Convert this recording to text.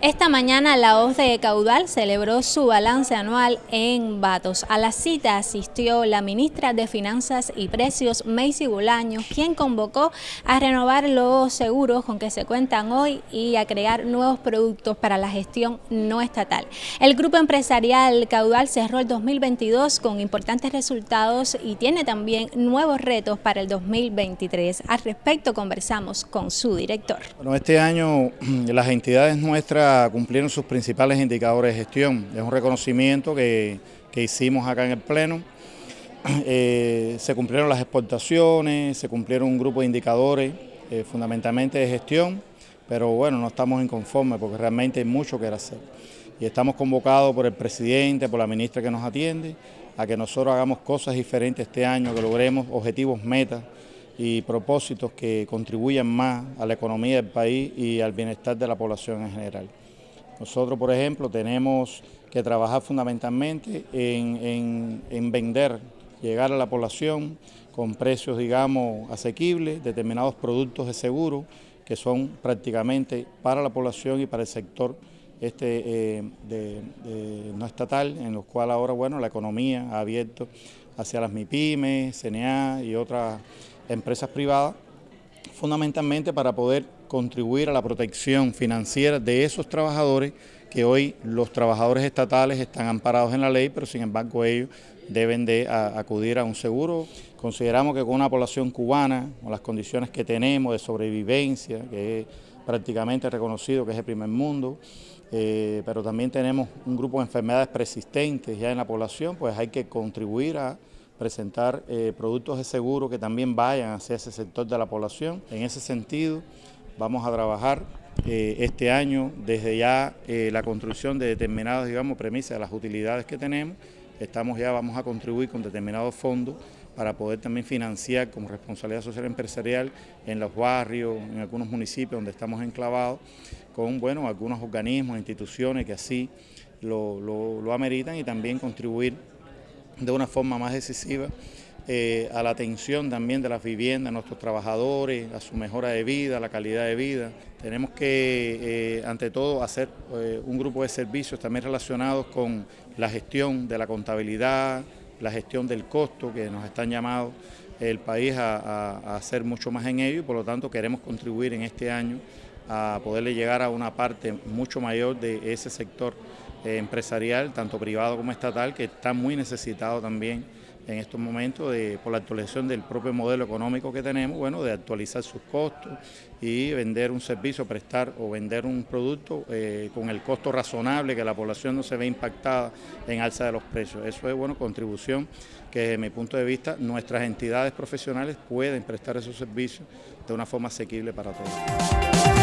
Esta mañana la OZ de Caudal celebró su balance anual en Batos. A la cita asistió la ministra de Finanzas y Precios, Macy Bolaño, quien convocó a renovar los seguros con que se cuentan hoy y a crear nuevos productos para la gestión no estatal. El grupo empresarial Caudal cerró el 2022 con importantes resultados y tiene también nuevos retos para el 2023. Al respecto conversamos con su director. Bueno, este año las entidades nuestras cumplieron sus principales indicadores de gestión. Es un reconocimiento que, hicimos acá en el Pleno. Eh, se cumplieron las exportaciones, se cumplieron un grupo de indicadores eh, fundamentalmente de gestión, pero bueno, no estamos inconformes porque realmente hay mucho que hacer. Y estamos convocados por el presidente, por la ministra que nos atiende, a que nosotros hagamos cosas diferentes este año, que logremos objetivos, metas y propósitos que contribuyan más a la economía del país y al bienestar de la población en general. Nosotros, por ejemplo, tenemos que trabajar fundamentalmente en, vender, llegar a la población con precios, digamos, asequibles, determinados productos de seguro que son prácticamente para la población y para el sector este eh, no estatal, en los cuales ahora, bueno, la economía ha abierto hacia las MIPIMES, CNA y otras empresas privadas, fundamentalmente para poder contribuir a la protección financiera de esos trabajadores que hoy los trabajadores estatales están amparados en la ley, pero sin embargo ellos deben de acudir a un seguro. Consideramos que con una población cubana, con las condiciones que tenemos de sobrevivencia, que es prácticamente reconocido que es el primer mundo, eh, pero también tenemos un grupo de enfermedades persistentes ya en la población, pues hay que contribuir a presentar eh, productos de seguro que también vayan hacia ese sector de la población. En ese sentido, vamos a trabajar eh, este año desde ya eh, la construcción de determinadas, digamos, premisas de las utilidades que tenemos. Estamos ya, vamos a contribuir con determinados fondos para poder también financiar como responsabilidad social empresarial en los barrios, en algunos municipios donde estamos enclavados, con bueno, algunos organismos, instituciones que así lo, lo ameritan y también contribuir de una forma más decisiva eh, a la atención también de las viviendas, a nuestros trabajadores, a su mejora de vida, a la calidad de vida. Tenemos que, eh, ante todo, hacer eh, un grupo de servicios también relacionados con la gestión de la contabilidad, la gestión del costo, que nos están llamados el país a, hacer mucho más en ello y por lo tanto queremos contribuir en este año a poderle llegar a una parte mucho mayor de ese sector empresarial, tanto privado como estatal, que está muy necesitado también en estos momentos de, por la actualización del propio modelo económico que tenemos, bueno, de actualizar sus costos y vender un servicio, prestar o vender un producto eh, con el costo razonable, que la población no se ve impactada en alza de los precios. Eso es, bueno, contribución que desde mi punto de vista nuestras entidades profesionales pueden prestar esos servicios de una forma asequible para todos.